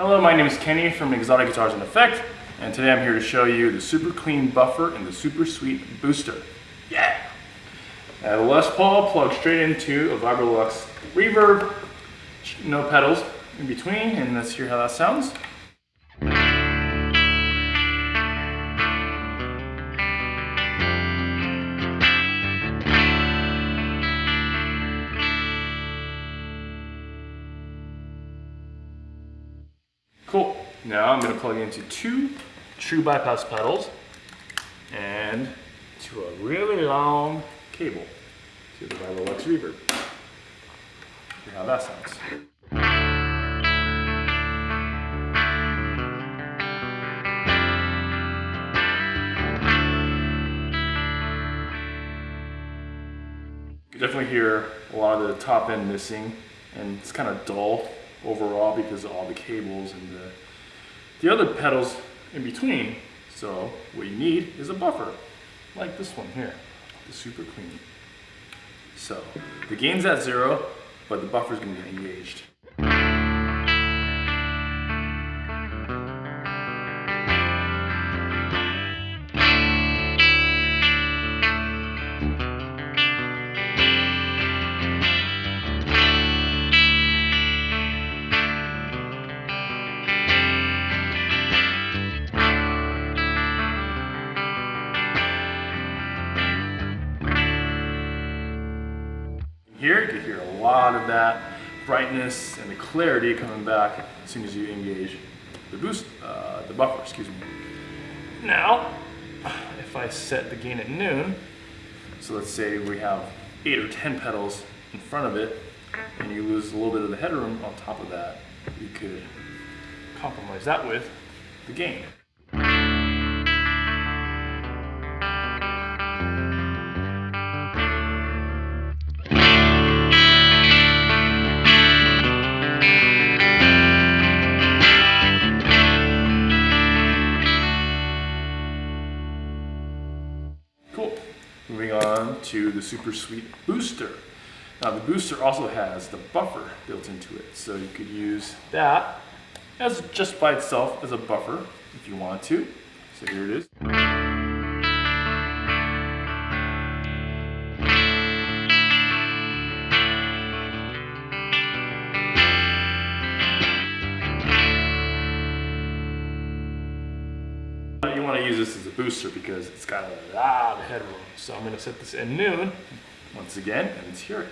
Hello, my name is Kenny from Xotic Guitars and Effect, and today I'm here to show you the super clean buffer and the super sweet booster. Yeah! Uh, Have a Les Paul plugged straight into a Vibrolux reverb, no pedals in between, and let's hear how that sounds. Cool. Now I'm going to plug into two true bypass pedals and to a really long cable to the Vibrolux Reverb. Hear how that sounds. You definitely hear a lot of the top end missing and it's kind of dull overall because of all the cables and the, the other pedals in between. So what you need is a buffer, like this one here, the super clean. So the gain's at zero, but the buffer's gonna get engaged. Here, you can hear a lot of that brightness and the clarity coming back as soon as you engage the boost, uh, the buffer, excuse me. Now, if I set the gain at noon, so let's say we have eight or 10 pedals in front of it, and you lose a little bit of the headroom on top of that, you could compromise that with the gain. Moving on to the Super Sweet Booster. Now the booster also has the buffer built into it, so you could use that as just by itself as a buffer if you want to. So here it is. You want to use this as a booster because it's got a lot of headroom. So I'm going to set this at noon once again and let's hear it.